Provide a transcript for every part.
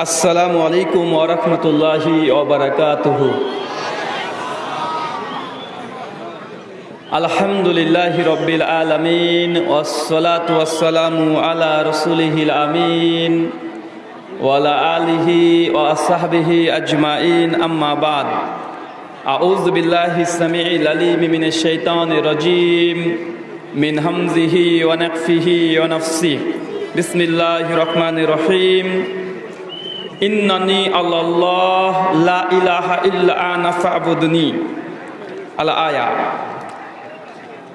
السلام عليكم ورحمة الله وبركاته. الحمد لله رب العالمين والصلاة والسلام على رسوله الأمين وعلى آله وصحبه أجمعين أما بعد. أعوذ بالله السميع العليم من الشيطان الرجيم من همزه ونقفه ونفسه. بسم الله الرحمن الرحيم. ইন্নানি আল্লাহ লা ইলাহা ইল্লা আনা ফাবুদনি। আল আয়া।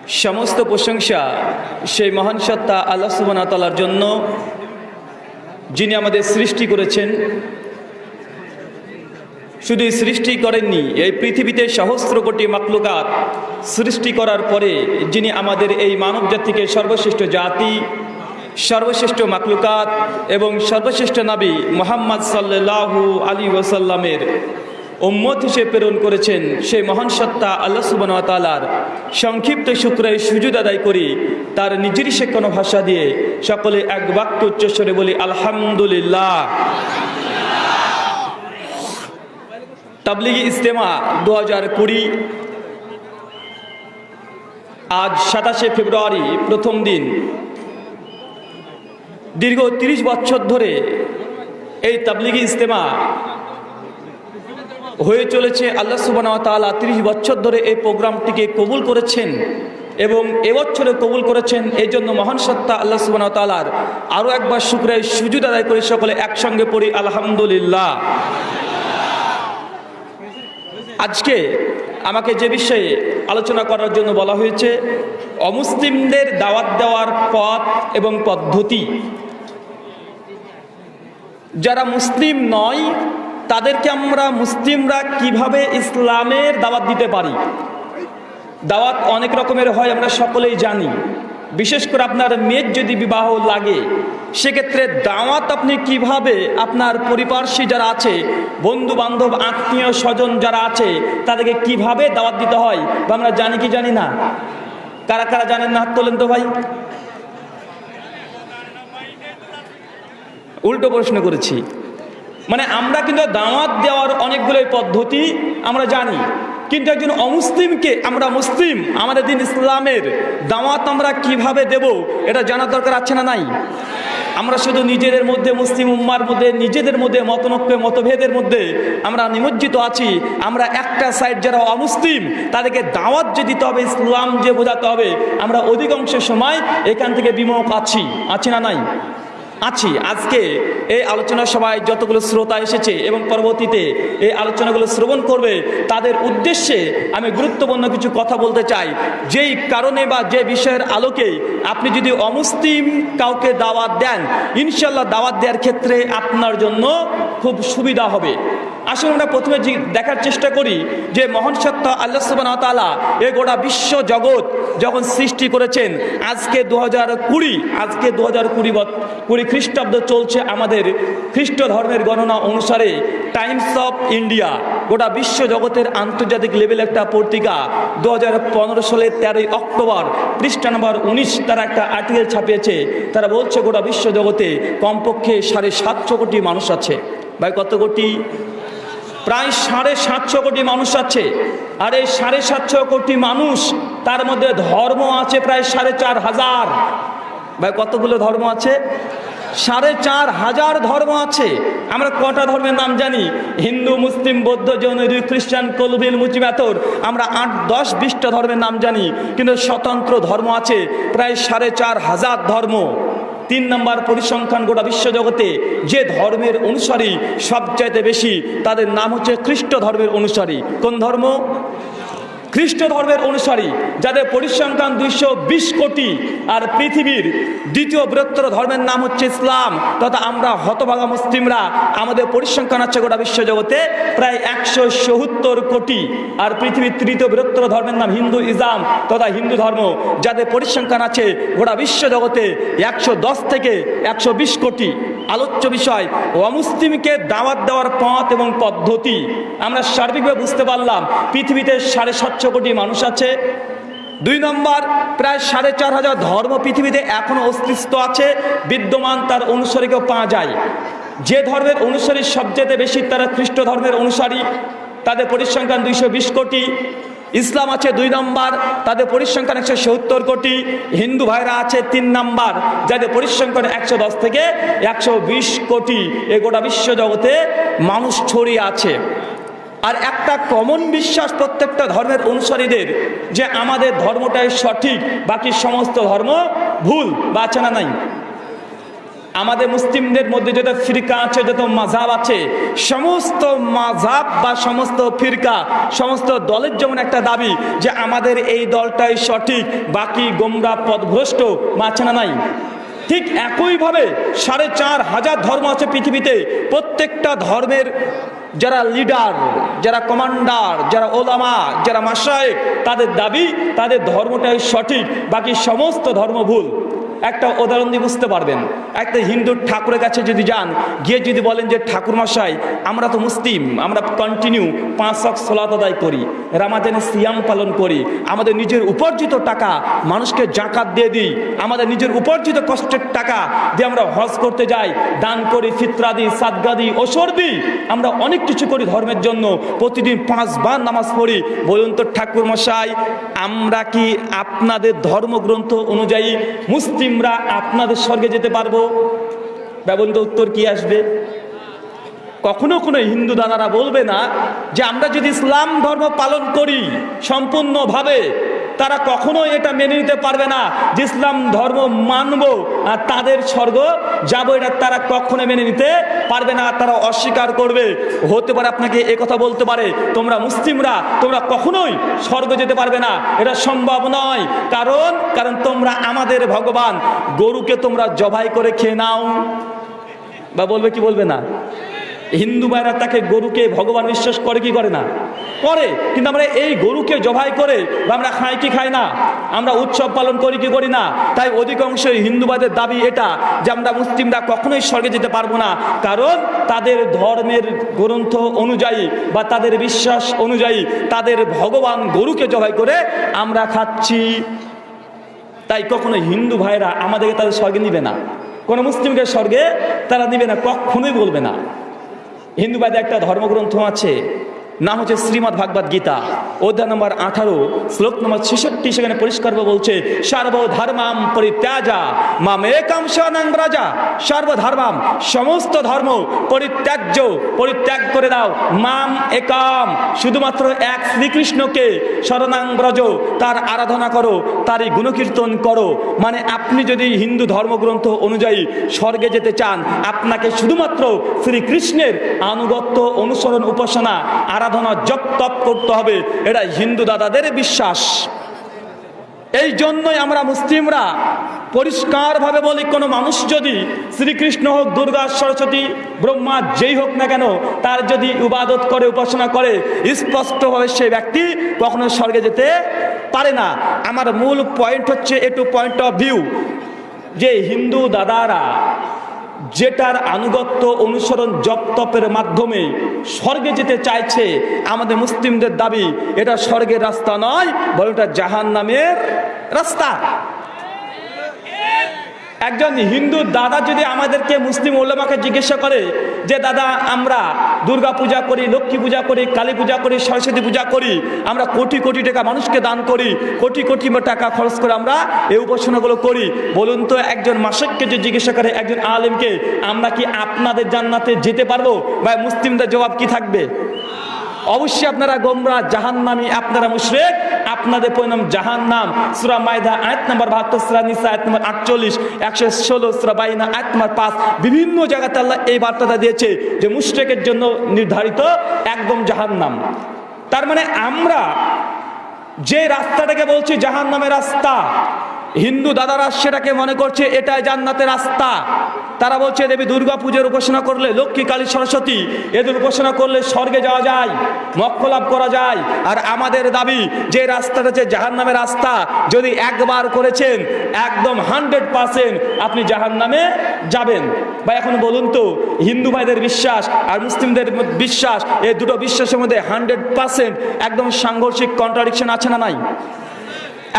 সমস্ত প্রশংসা সেই মহান সত্তা আল্লাহ সুবহানাহু তাআলার জন্য, যিনি আমাদের সৃষ্টি করেছেন। শুধু সৃষ্টি করেননি, এই পৃথিবীতে সহস্র কোটি মাকলুকাত সৃষ্টি করার পরে যিনি আমাদের এই মানব জাতিকে সর্বশ্রেষ্ঠ জাতি সর্বশ্রেষ্ঠ মাকলুকাত এবং সর্বশ্রেষ্ঠ নাবী মোহাম্মদ সাল্লাহু আলী ওসাল্লামের উম্মত হিসেবে প্রেরণ করেছেন সেই মহান সত্তা আল্লাহ সুবান তালার সংক্ষিপ্ত শুক্রে সুযোগ আদায় করি, তার নিজেরই কোনো ভাষা দিয়ে সকলে এক বাক্য উচ্চস্বরে বলি, আলহামদুলিল্লাহ। তাবলিগি ইস্তেমা দু হাজার কুড়ি, আজ সাতাশে ফেব্রুয়ারি প্রথম দিন দীর্ঘ তিরিশ বছর ধরে এই তাবলিগি ইজতেমা হয়ে চলেছে। আল্লাহ সুবান তালা তিরিশ বছর ধরে এই প্রোগ্রামটিকে কবুল করেছেন এবং এবছরে কবুল করেছেন। এই জন্য মহান সত্তা আল্লাহ সুবান তালার আরও একবার শুক্রের সুযোগ আদায় করে সকলে একসঙ্গে পড়ি আলহামদুলিল্লাহ। আজকে আমাকে যে বিষয়ে আলোচনা করার জন্য বলা হয়েছে, অমুসলিমদের দাওয়াত দেওয়ার পথ এবং পদ্ধতি। যারা মুসলিম নয়, তাদেরকে আমরা মুসলিমরা কীভাবে ইসলামের দাওয়াত দিতে পারি? দাওয়াত অনেক রকমের হয়, আমরা সকলেই জানি। বিশেষ করে আপনার মেয়ের যদি বিবাহ লাগে, সেক্ষেত্রে দাওয়াত আপনি কীভাবে আপনার পরিপার্শ্বী যারা আছে বন্ধু বান্ধব আত্মীয় স্বজন যারা আছে, তাদেরকে কীভাবে দাওয়াত দিতে হয়, বা আমরা জানি কি জানি না? কারা কারা জানেন না? হাত তোলেন তো ভাই। উল্টো প্রশ্ন করেছি। মানে আমরা কিন্তু দাওয়াত দেওয়ার অনেকগুলো পদ্ধতি আমরা জানি। কিন্তু একজন অমুসলিমকে আমরা মুসলিম, আমাদের দিন ইসলামের দাওয়াত আমরা কীভাবে দেব এটা জানার দরকার আছে না নাই? আমরা শুধু নিজেদের মধ্যে মুসলিম উম্মার মধ্যে, নিজেদের মধ্যে মতনক্য মতভেদের মধ্যে আমরা নিমজ্জিত আছি। আমরা একটা সাইড যারা অমুসলিম, তাদেরকে দাওয়াত যে দিতে হবে, ইসলাম যে বোঝাতে হবে, আমরা অধিকাংশ সময় এখান থেকে বিমুখ আছি। আছি না নাই? আছি। আজকে এই আলোচনা সভায় যতগুলো শ্রোতা এসেছে এবং পরবর্তীতে এই আলোচনাগুলো শ্রবণ করবে, তাদের উদ্দেশ্যে আমি গুরুত্বপূর্ণ কিছু কথা বলতে চাই। যেই কারণে বা যে বিষয়ের আলোকে আপনি যদি অমুসলিম কাউকে দাওয়াত দেন ইনশাল্লাহ দাওয়াত দেওয়ার ক্ষেত্রে আপনার জন্য খুব সুবিধা হবে। আসলে আমরা প্রথমে দেখার চেষ্টা করি যে মহান সত্তা আল্লাহ সুবান তালা এ গোটা বিশ্ব জগৎ যখন সৃষ্টি করেছেন, আজকে দু হাজার কুড়ি, আজকে দু হাজার কুড়ি কুড়ি খ্রিস্টাব্দ চলছে আমাদের খ্রিস্ট ধর্মের গণনা অনুসারে টাইমস অফ ইন্ডিয়া, গোটা বিশ্ব জগতের আন্তর্জাতিক লেভেল একটা পত্রিকা, দু হাজার পনেরো সালের তেরোই অক্টোবর, পৃষ্ঠা নম্বর উনিশ তারা একটা আর্টিকেল ছাপিয়েছে। তারা বলছে, গোটা বিশ্ব জগতে কমপক্ষে সাড়ে সাতশো কোটি মানুষ আছে। ভাই, কত কোটি? প্রায় সাড়ে সাতশো কোটি মানুষ আছে। আর এই সাড়ে সাতশো কোটি মানুষ, তার মধ্যে ধর্ম আছে প্রায় সাড়ে চার হাজার। ভাই, কতগুলো ধর্ম আছে? সাড়ে চার হাজার ধর্ম আছে। আমরা কটা ধর্মের নাম জানি? হিন্দু, মুসলিম, বৌদ্ধ, জৈন খ্রিস্টান কলবিল মুচিমাতর আমরা আট, দশ, বিশটা ধর্মের নাম জানি, কিন্তু স্বতন্ত্র ধর্ম আছে। প্রায় সাড়ে চার হাজার ধর্ম। তিন নম্বর পরিসংখ্যান গোটা বিশ্বজগতে, যে ধর্মের অনুসারী সবচাইতে বেশি, তাদের নাম হচ্ছে খ্রিস্ট ধর্মের অনুসারী। কোন ধর্ম? খ্রিস্ট ধর্মের অনুসারী, যাদের পরিসংখ্যান দুইশো বিশ কোটি আর পৃথিবীর দ্বিতীয় বৃহত্তর ধর্মের নাম হচ্ছে ইসলাম, তথা আমরা হতভাগা মুসলিমরা, আমাদের পরিসংখ্যান আছে গোটা বিশ্বজগতে, প্রায় একশো সত্তর কোটি আর পৃথিবীর তৃতীয় বৃহত্তর ধর্মের নাম হিন্দু ইসলাম, তথা হিন্দু ধর্ম, যাদের পরিসংখ্যান আছে গোটা বিশ্বজগতে একশো দশ থেকে একশো বিশ কোটি। আলোচ্য বিষয়, অমুসলিমকে দাওয়াত দেওয়ার পথ এবং পদ্ধতি। আমরা সার্বিকভাবে বুঝতে পারলাম, পৃথিবীতে সাড়ে সাতশো কোটি মানুষ আছে। দুই নম্বর, প্রায় সাড়ে চার হাজার ধর্ম পৃথিবীতে এখনও অস্তিত্ব আছে, বিদ্যমান তার অনুসারীকেও পাওয়া যায়। যে ধর্মের অনুসারী সবচেয়ে বেশি তারা খ্রিস্ট ধর্মের অনুসারী। তাদের পরিসংখ্যান দুইশো বিশ কোটি। ইসলাম আছে দুই নম্বর, তাদের পরিসংখ্যান একশো সত্তর কোটি, হিন্দু ভাইরা আছে তিন নম্বর, যাদের পরিসংখ্যান একশো দশ থেকে একশো বিশ কোটি। এ গোটা বিশ্ব জগতে মানুষ ছড়িয়ে আছে। আর একটা কমন বিশ্বাস প্রত্যেকটা ধর্মের অনুসারীদের যে আমাদের ধর্মটাই সঠিক, বাকি সমস্ত ধর্ম ভুল বা আছে না নাই। আমাদের মুসলিমদের মধ্যে যত ফিরকা আছে, যত মাঝাব আছে, সমস্ত মাঝাব বা সমস্ত ফিরকা, সমস্ত দলের যেমন একটা দাবি যে আমাদের এই দলটাই সঠিক, বাকি গোমরা পদভ্রষ্ট বা আছে না নাই? ঠিক একইভাবে সাড়ে চার হাজার ধর্ম আছে পৃথিবীতে, প্রত্যেকটা ধর্মের যারা লিডার যারা কমান্ডার যারা ওলামা যারা মাসায়েক তাদের দাবি, তাদের ধর্মটাই সঠিক, বাকি সমস্ত ধর্ম ভুল। একটা উদাহরণ দিয়ে বুঝতে পারবেন। একটা হিন্দুর ঠাকুরের কাছে যদি যান, গিয়ে যদি বলেন যে ঠাকুর মশাই আমরা তো মুসলিম, আমরা কন্টিনিউ পাঁচ শখ সোলাত আদায় করি রামাজানে সিয়াম পালন করি, আমাদের নিজের উপার্জিত টাকা মানুষকে জাকাত দিয়ে দিই, আমাদের নিজের উপার্জিত কষ্টের টাকা দিয়ে আমরা হজ করতে যাই, দান করি, ফিতরা দিই, সাদগা দিই ওসর দিই, আমরা অনেক কিছু করি ধর্মের জন্য। প্রতিদিন পাঁচবার নামাজ পড়ি। বলুন তো ঠাকুর মশাই আমরা কি আপনাদের ধর্মগ্রন্থ অনুযায়ী মুসলিমরা আপনাদের স্বর্গে যেতে পারব। ব্যবন্ত উত্তর কি আসবে? কখনো কোনো হিন্দু দাদারা বলবে না যে আমরা যদি ইসলাম ধর্ম পালন করি সম্পূর্ণভাবে তারা কখনো এটা মেনে নিতে পারবে না যে ইসলাম ধর্ম মানব আর তাদের স্বর্গ যাব এটা তারা কখনো মেনে নিতে পারবে না, তারা অস্বীকার করবে। হতে পারে আপনাকে কথা বলতে পারে, তোমরা মুসলিমরা, তোমরা কখনোই স্বর্গ যেতে পারবে না, এটা সম্ভব নয়। কারণ কারণ তোমরা আমাদের ভগবান, গরুকে তোমরা জবাই করে খেয়ে নাও। বা বলবে কি বলবে না? হিন্দু ভাইরা তাকে গরুকে ভগবান বিশ্বাস করে কি করে না? করে। কিন্তু আমরা এই গরুকে জবাই করে আমরা খাই কি খাই না? আমরা উৎসব পালন করি কি করি না? তাই অধিকাংশ হিন্দুবাদের দাবি এটা যে আমরা মুসলিমরা কখনোই স্বর্গে যেতে পারব না। কারণ তাদের ধর্মের গ্রন্থ অনুযায়ী বা তাদের বিশ্বাস অনুযায়ী তাদের ভগবান গরুকে জবাই করে আমরা খাচ্ছি। তাই কখনো হিন্দু ভাইরা আমাদেরকে তাদের স্বর্গে নিবে না। কোনো মুসলিমকে স্বর্গে তারা নিবে না, কখনোই বলবে না। হিন্দু ভাইদের একটা ধর্মগ্রন্থ আছে নাম হচ্ছে শ্রীমৎ ভাগবত গীতা। অধ্যায় নম্বর আঠারো, শ্লোক নম্বর ছেষট্টি, সেখানে পরিষ্কারভাবে বলছে, সর্বধর্মাম পরিত্যাজা মামেকাম শরণাং রাজা সর্বধর্মাম সমস্ত ধর্ম পরিত্যাজ্য, পরিত্যাগ করে দাও, মাম একাম। শুধুমাত্র এক শ্রীকৃষ্ণকে শরণাং ব্রজ, তার আরাধনা করো, তারই গুণকীর্তন করো। মানে আপনি যদি হিন্দু ধর্মগ্রন্থ অনুযায়ী স্বর্গে যেতে চান, আপনাকে শুধুমাত্র শ্রীকৃষ্ণের আনুগত্য অনুসরণ উপাসনা আরাধনা জপ তপ করতে হবে, এটা হিন্দু দাদাদের বিশ্বাস। এই জন্যই আমরা মুসলিমরা পরিষ্কারভাবে বলি, কোনো মানুষ যদি শ্রীকৃষ্ণ হোক, দুর্গা, সরস্বতী, ব্রহ্মা, যেই হোক না কেন, তার যদি উবাদত করে, উপাসনা করে, স্পষ্টভাবে সেই ব্যক্তি কখনো স্বর্গে যেতে পারে না। আমার মূল পয়েন্ট হচ্ছে, একটু পয়েন্ট অফ ভিউ যে হিন্দু দাদারা যেটার আনুগত্য অনুসরণ জপতপের মাধ্যমে স্বর্গে যেতে চাইছে আমাদের মুসলিমদের দাবি, এটা স্বর্গের রাস্তা নয়, বরং এটা জাহান নামের রাস্তা। একজন হিন্দু দাদা যদি আমাদেরকে মুসলিম ওলামাকে জিজ্ঞাসা করে যে, দাদা, আমরা দুর্গা পূজা করি, লক্ষ্মী পূজা করি, কালী পূজা করি, সরস্বতী পূজা করি, আমরা কোটি কোটি টাকা মানুষকে দান করি, কোটি কোটি টাকা খরচ করে আমরা এই উপাসনাগুলো করি? বলুন তো, একজন মাসিককে যে জিজ্ঞাসা করে, একজন আলেমকে, আমরা কি আপনাদের জান্নাতে যেতে পারব? বা মুসলিমদের জবাব কি থাকবে? অবশ্যই আপনারা গোমরা, জাহান্নামি, আপনারা মুশরেক। আপনাদের পরিণাম জাহান্নাম। সুরা মাইদা আয়াত নাম্বার বাহাত্তর, সুরা নিসা, আয়াত নাম্বার আটচল্লিশ, একশো ষোলো, সুরা বাইনা, আয়াত নাম্বার পাঁচ। বিভিন্ন জায়গাতে আল্লাহ এই বার্তাটা দিয়েছে যে মুশরেকের জন্য নির্ধারিত একদম জাহান্নাম। তার মানে আমরা যে রাস্তাটাকে বলছি জাহান্নামের রাস্তা হিন্দু দাদারা সেটাকে মনে করছে, এটাই জান্নাতের রাস্তা। তারা বলছে, দেবী দুর্গা পুজোর উপাসনা করলে লক্ষ্মী, কালী, সরস্বতী, এদের উপাসনা করলে স্বর্গে যাওয়া যায়, মক্ষ লাভ করা যায়। আর আমাদের দাবি, যে রাস্তাটা হচ্ছে জাহান নামের রাস্তা। যদি একবার করেছেন, একদম হান্ড্রেড পার্সেন্ট আপনি জাহান নামে যাবেন। বা এখন বলুন তো, হিন্দু ভাইদের বিশ্বাস আর মুসলিমদের বিশ্বাস, এই দুটো বিশ্বাসের মধ্যে হান্ড্রেড পার্সেন্ট একদম সাংঘর্ষিক কন্ট্রাডিকশন আছে না নাই?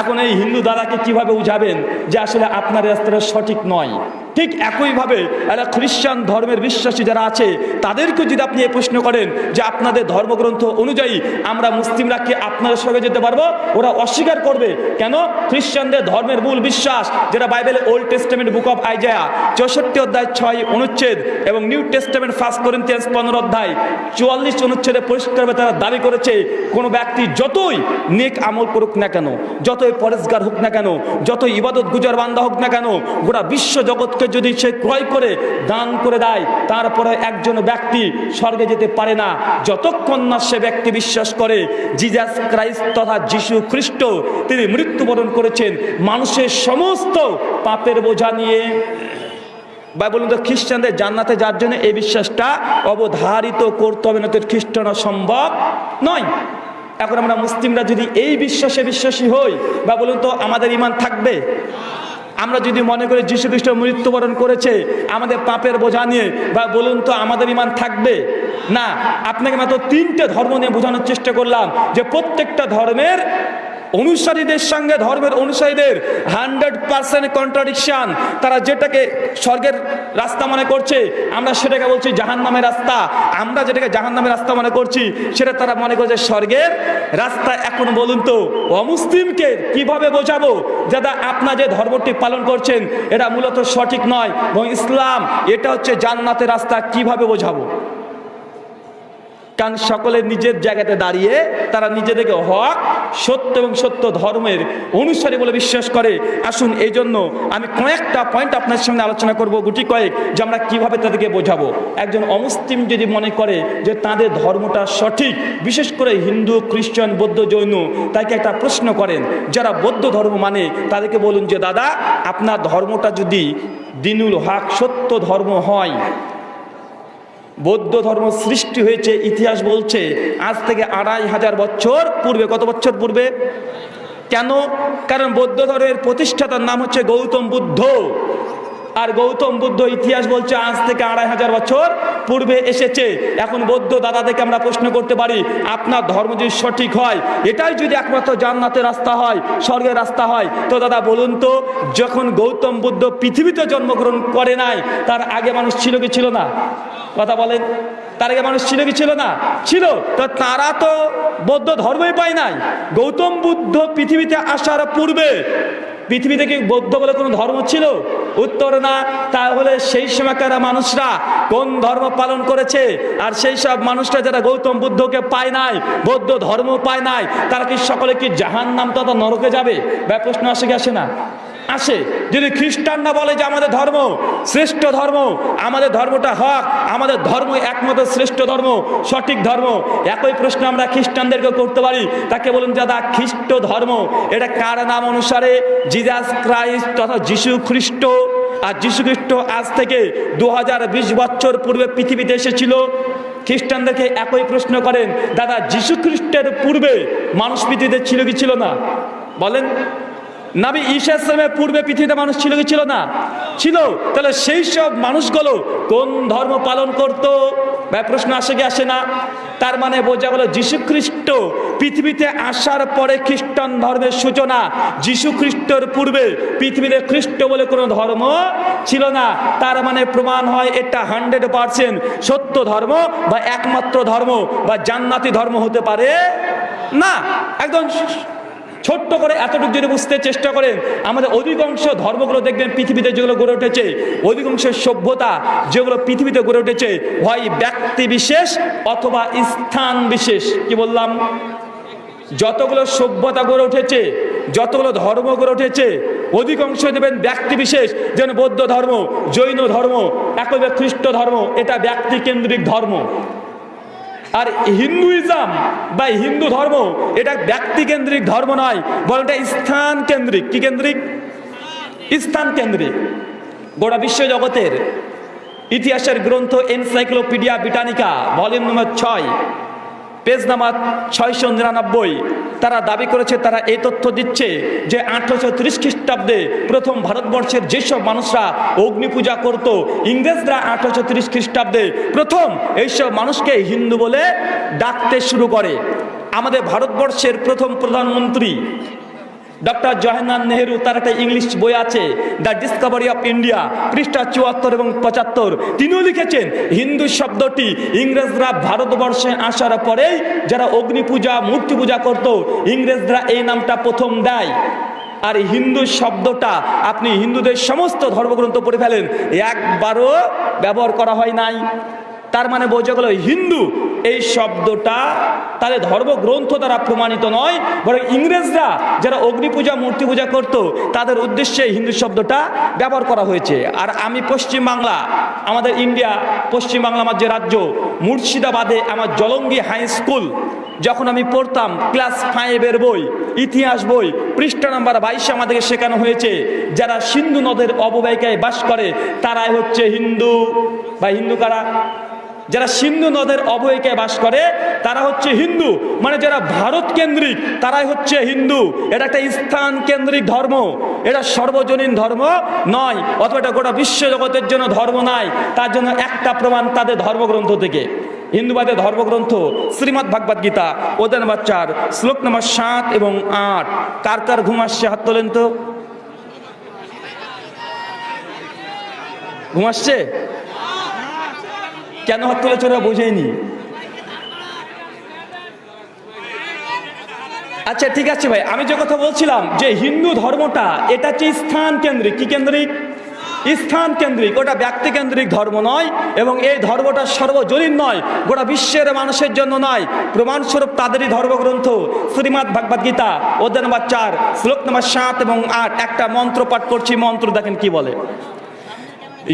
এখন এই হিন্দু দাদাকে কীভাবে বুঝাবেন যে আসলে আপনার রাস্তাটা সঠিক নয়? ঠিক একইভাবে এরা খ্রিস্টান ধর্মের বিশ্বাসী যারা আছে তাদেরকে যদি আপনি এ প্রশ্ন করেন যে আপনাদের ধর্মগ্রন্থ অনুযায়ী আমরা মুসলিমরা কি আপনাদের সঙ্গে যেতে পারব? ওরা অস্বীকার করবে। কেন? খ্রিস্টানদের ধর্মের মূল বিশ্বাস, যেটা Bible Old Testament book of Isaiah চৌষট্টি অধ্যায় ছয় অনুচ্ছেদ এবং নিউ টেস্টামেন্ট ফার্স্ট করিন্থিয়ান্স পনেরো অধ্যায় চুয়াল্লিশ অনুচ্ছেদে পরিষ্কারভাবে তারা দাবি করেছে, কোনো ব্যক্তি যতই নেক আমল করুক না কেন, যতই পরেশগার হোক না কেন, যতই ইবাদত গুজার বান্দা হোক না কেন, গোটা বিশ্ব জগৎকে যদি সে ক্রয় করে, দান করে দেয়, তারপরে একজন ব্যক্তি স্বর্গে যেতে পারে না। যতক্ষণ না সে ব্যক্তি বিশ্বাস করে জিজাস ক্রাইস্ট তথা যিশু খ্রিস্ট তিনি মৃত্যুবরণ করেছেন, মানুষের সমস্ত পাপের বোঝা নিয়ে। বা বলুন তো খ্রিস্টানদের জান্নাতে যার জন্য এই বিশ্বাসটা অবধারিত করতে হবে না তো খ্রিস্টান সম্ভব নয়। এখন আমরা মুসলিমরা যদি এই বিশ্বাসে বিশ্বাসী হই বা বলুন তো আমাদের ইমান থাকবে? আমরা যদি মনে করি যীশু খ্রিস্ট মৃত্যুবরণ করেছে, আমাদের পাপের বোঝা নিয়ে, বা বলুন তো আমাদের ইমান থাকবে? না, আপনাকে মাত্র তিনটে ধর্ম নিয়ে বোঝানোর চেষ্টা করলাম যে প্রত্যেকটা ধর্মের অনুসারীদের সঙ্গে, ধর্মের অনুসারীদের হান্ড্রেড পার্সেন্ট কন্ট্রাডিকশন তারা যেটাকে স্বর্গের রাস্তা মনে করছে, আমরা সেটাকে বলছি জাহান নামের রাস্তা। আমরা যেটাকে জাহান নামের রাস্তা মনে করছি, সেটা তারা মনে করছে স্বর্গের রাস্তা। এখন বলুন তো, অমুসলিমকে কীভাবে বোঝাবো? দাদা আপনার যে ধর্মটি পালন করছেন, এটা মূলত সঠিক নয়। এবং ইসলাম, এটা হচ্ছে জান্নাতের রাস্তা, কীভাবে বোঝাবো? কারণ সকলে নিজের জায়গাতে দাঁড়িয়ে তারা নিজেদেরকে হক, সত্য এবং সত্য ধর্মের অনুসারী বলে বিশ্বাস করে। আসুন এই জন্য আমি কয়েকটা পয়েন্ট আপনার সঙ্গে আলোচনা করব, গুটি কয়েক, যে আমরা কীভাবে তাদেরকে বোঝাবো। একজন অমুসলিম যদি মনে করে যে তাদের ধর্মটা সঠিক, বিশেষ করে হিন্দু, খ্রিস্টান, বৌদ্ধ, জৈন, তাকে একটা প্রশ্ন করেন। যারা বৌদ্ধ ধর্ম মানে তাদেরকে বলুন যে, দাদা, আপনার ধর্মটা যদি দিনুল হক সত্য ধর্ম হয় বৌদ্ধ ধর্ম সৃষ্টি হয়েছে, ইতিহাস বলছে, আজ থেকে আড়াই হাজার বছর পূর্বে, কত বছর পূর্বে? কেন? কারণ বৌদ্ধ ধর্মের প্রতিষ্ঠাতার নাম হচ্ছে গৌতম বুদ্ধ। আর গৌতম বুদ্ধ ইতিহাস বলছে, আজ থেকে আড়াই হাজার বছর পূর্বে এসেছে। এখন বৌদ্ধ দাদাদেরকে আমরা প্রশ্ন করতে পারি, আপনার ধর্ম যদি সঠিক হয়, এটাই যদি একমাত্র জান্নাতের রাস্তা হয়, স্বর্গের রাস্তা হয়, তো দাদা বলুন তো, যখন গৌতম বুদ্ধ পৃথিবীতে জন্মগ্রহণ করে নাই, তার আগে মানুষ ছিল কি ছিল না? কথা বলেন, তার আগে মানুষ ছিল কি ছিল না? ছিল, তো তারা তো বৌদ্ধ ধর্মই পায় নাই। গৌতম বুদ্ধ পৃথিবীতে আসার পূর্বে পৃথিবীতে কি বৌদ্ধ বলে কোনো ধর্ম ছিল? উত্তর না। তাহলে সেই সময়কার মানুষরা কোন ধর্ম পালন করেছে? আর সেই সব মানুষরা যারা গৌতম বুদ্ধকে পায় নাই, বৌদ্ধ ধর্ম পায় নাই, তারা কি সকলে কি জাহান নাম তথা নরকে যাবে? বা প্রশ্ন আসে আসে না? আসে। যদি খ্রিস্টানরা বলে যে আমাদের ধর্ম শ্রেষ্ঠ ধর্ম, আমাদের ধর্মটা হক, আমাদের ধর্ম একমাত্র শ্রেষ্ঠ ধর্ম, সঠিক ধর্ম, একই প্রশ্ন আমরা খ্রিস্টানদেরকে করতে পারি। তাকে বলুন দাদা, খ্রিস্ট ধর্ম, এটা কার নাম অনুসারে? জিজাস ক্রাইস্ট তথা যিশু খ্রিস্ট। আর যিশু খ্রিস্ট আজ থেকে দু হাজার বিশ বছর পূর্বে পৃথিবীতে এসেছিল। খ্রিস্টানদেরকে একই প্রশ্ন করেন, দাদা, যিশু খ্রিস্টের পূর্বে মানুষ পৃথিবীতে ছিল কি ছিল না? বলেন। নাবি ঈশা ইসলামের পূর্বে পৃথিবীতে মানুষ ছিল কি? ছিল না। ছিল। তাহলে সেই সব মানুষগুলো কোন ধর্ম পালন করত? বা প্রশ্ন আসে কি আসে না? তার মানে বোঝা গেল যীশু খ্রিস্ট পৃথিবীতে আসার পরে খ্রিস্টান ধর্মের সূচনা। যীশু খ্রিস্টর পূর্বে পৃথিবীতে খ্রিস্ট বলে কোনো ধর্ম ছিল না। তার মানে প্রমাণ হয় এটা হান্ড্রেড পার্সেন্ট সত্য ধর্ম বা একমাত্র ধর্ম বা জান্নাতি ধর্ম হতে পারে না। একদম ছোট্ট করে এতটুকু যদি বুঝতে চেষ্টা করেন, আমাদের অধিকাংশ ধর্মগুলো দেখবেন পৃথিবীতে যেগুলো গড়ে উঠেছে, অধিকাংশ সভ্যতা যেগুলো পৃথিবীতে গড়ে উঠেছে, হয় ব্যক্তি বিশেষ অথবা স্থান বিশেষ। কি বললাম? যতগুলো সভ্যতা গড়ে উঠেছে, যতগুলো ধর্ম গড়ে উঠেছে, অধিকাংশ দেবেন ব্যক্তি বিশেষ যেন বৌদ্ধ ধর্ম, জৈন ধর্ম, একইভাবে খ্রিস্ট ধর্ম, এটা ব্যক্তি কেন্দ্রিক ধর্ম। আর হিন্দুইজম বা হিন্দু ধর্ম, এটা ব্যক্তি কেন্দ্রিক ধর্ম নয়, বরং এটা স্থান কেন্দ্রিক। কি কেন্দ্রিক? স্থান কেন্দ্রিক। গোটা বিশ্ব জগতের ইতিহাসের গ্রন্থ এনসাইক্লোপিডিয়া ব্রিটানিকা ভলিউম নম্বর ছয়। পেজ নাম্বার ছয়শো নিরানব্বই। তারা দাবি করেছে, তারা এই তথ্য দিচ্ছে যে আঠারোশো ত্রিশ খ্রিস্টাব্দে প্রথম ভারতবর্ষের যেসব মানুষরা অগ্নি পূজা করত, ইংরেজরা আঠারোশো ত্রিশ খ্রিস্টাব্দে প্রথম এইসব মানুষকে হিন্দু বলে ডাকতে শুরু করে। আমাদের ভারতবর্ষের প্রথম প্রধানমন্ত্রী ডক্টর জওয়াহরলাল নেহেরু, তার একটা ইংলিশ বই আছে, দ্য ডিসকভারি অফ ইন্ডিয়া, পৃষ্ঠা চুয়াত্তর এবং পঁচাত্তর। তিনিও লিখেছেন, হিন্দু শব্দটি ইংরেজরা ভারতবর্ষে আসার পরেই যারা অগ্নি পূজা, মূর্তি পূজা করত, ইংরেজরা এই নামটা প্রথম দেয়। আর হিন্দু শব্দটা আপনি হিন্দুদের সমস্ত ধর্মগ্রন্থ পড়ে ফেলেন, একবারও ব্যবহার করা হয় নাই। তার মানে বোঝা গেল হিন্দু এই শব্দটা তাদের ধর্মগ্রন্থ দ্বারা প্রমাণিত নয়, বরং ইংরেজরা যারা অগ্নি পূজা, মূর্তি পূজা করত, তাদের উদ্দেশ্যে হিন্দু শব্দটা ব্যবহার করা হয়েছে। আর আমি পশ্চিম বাংলা আমাদের ইন্ডিয়া পশ্চিম বাংলা আমার যে রাজ্য, মুর্শিদাবাদে আমার জলঙ্গি হাই স্কুল, যখন আমি পড়তাম, ক্লাস ফাইভের বই, ইতিহাস বই, পৃষ্ঠা নাম্বার বাইশে আমাদেরকে শেখানো হয়েছে, যারা সিন্ধু নদের অববাহিকায় বাস করে, তারাই হচ্ছে হিন্দু। বা হিন্দু কারা? যারা সিন্ধু নদের অবহিকায় বাস করে, তারা হচ্ছে হিন্দু। মানে যারা ভারত কেন্দ্রিক, তারাই হচ্ছে হিন্দু। এটা একটা স্থান কেন্দ্রিক ধর্ম। এটা সর্বজনীন ধর্ম নয়, অথবা এটা গোটা বিশ্ব জগতের জন্য ধর্ম নয় তার জন্য একটা প্রমাণ তাদের ধর্মগ্রন্থ থেকে। হিন্দুবাদের ধর্মগ্রন্থ শ্রীমৎ ভাগবত গীতা ওদের বাচ্চার শ্লোক নম্বর সাত এবং আট। কার কার ঘুম আসছে? হাত তোলেন তো। ঘুম আসছে? কেন হাত তুলেছে ওরা বোঝেনি? আচ্ছা ঠিক আছে ভাই, আমি যে কথা বলছিলাম যে হিন্দু ধর্মটা, এটা হচ্ছে স্থান কেন্দ্রিক। কি কেন্দ্রিক? স্থান কেন্দ্রিক। ওটা ব্যক্তি কেন্দ্রিক ধর্ম নয় এবং এই ধর্মটা সর্বজনীন নয়, গোটা বিশ্বের মানুষের জন্য নয়। প্রমাণস্বরূপ তাদেরই ধর্মগ্রন্থ, শ্রীমাদ ভাগবত গীতা, অধ্যায় নম্বর চার, শ্লোক নম্বর সাত এবং আট। একটা মন্ত্র পাঠ করছি, মন্ত্র দেখেন কি বলে।